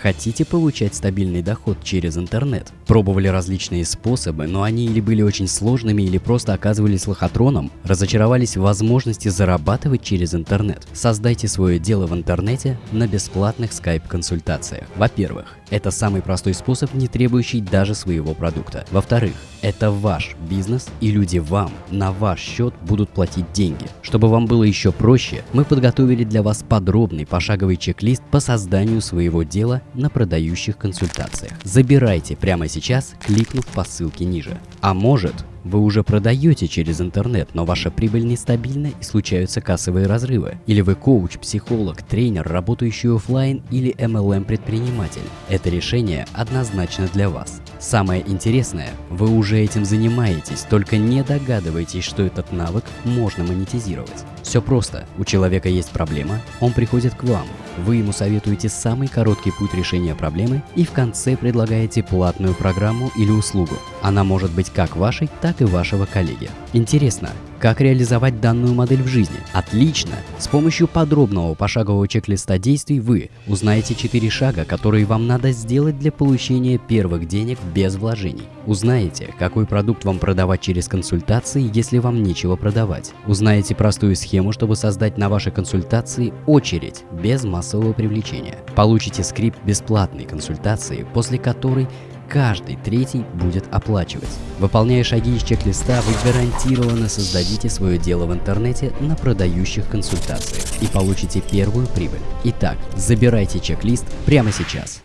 Хотите получать стабильный доход через интернет? Пробовали различные способы, но они или были очень сложными, или просто оказывались лохотроном? Разочаровались в возможности зарабатывать через интернет? Создайте свое дело в интернете на бесплатных скайп-консультациях. Во-первых, это самый простой способ, не требующий даже своего продукта. Во-вторых, это ваш бизнес, и люди вам на ваш счет будут платить деньги. Чтобы вам было еще проще, мы подготовили для вас подробный пошаговый чек-лист по созданию своего дела на продающих консультациях. Забирайте прямо сейчас, кликнув по ссылке ниже. А может, вы уже продаете через интернет, но ваша прибыль нестабильна и случаются кассовые разрывы. Или вы коуч, психолог, тренер, работающий офлайн или MLM предприниматель. Это решение однозначно для вас. Самое интересное, вы уже этим занимаетесь, только не догадываетесь, что этот навык можно монетизировать. Все просто. У человека есть проблема, он приходит к вам. Вы ему советуете самый короткий путь решения проблемы и в конце предлагаете платную программу или услугу. Она может быть как вашей, так и вашего коллеги. Интересно, как реализовать данную модель в жизни? Отлично! С помощью подробного пошагового чек-листа действий вы узнаете 4 шага, которые вам надо сделать для получения первых денег без вложений. Узнаете, какой продукт вам продавать через консультации, если вам нечего продавать. Узнаете простую схему, чтобы создать на вашей консультации очередь без массового привлечения. Получите скрипт бесплатной консультации, после которой каждый третий будет оплачивать. Выполняя шаги из чек-листа, вы гарантированно создадите свое дело в интернете на продающих консультациях и получите первую прибыль. Итак, забирайте чек-лист прямо сейчас.